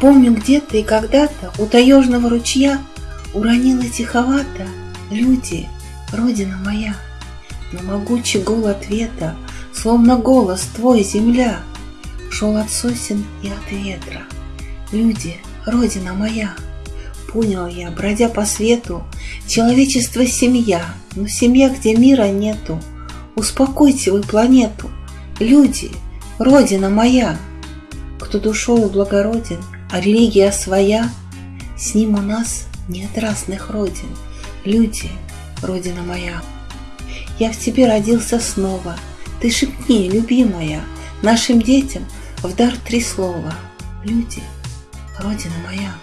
Помню где-то и когда-то у таежного ручья Уронила тиховато люди, родина моя. Но могучий гул ответа, словно голос твой, земля, Шел от сосен и от ветра. Люди, родина моя. Понял я, бродя по свету, человечество семья, но семья, где мира нету. Успокойте вы планету, люди, родина моя. Кто душою благороден, а религия своя, с ним у нас нет разных родин. Люди, родина моя. Я в тебе родился снова, ты шепни, любимая, нашим детям в дар три слова. Люди, родина моя.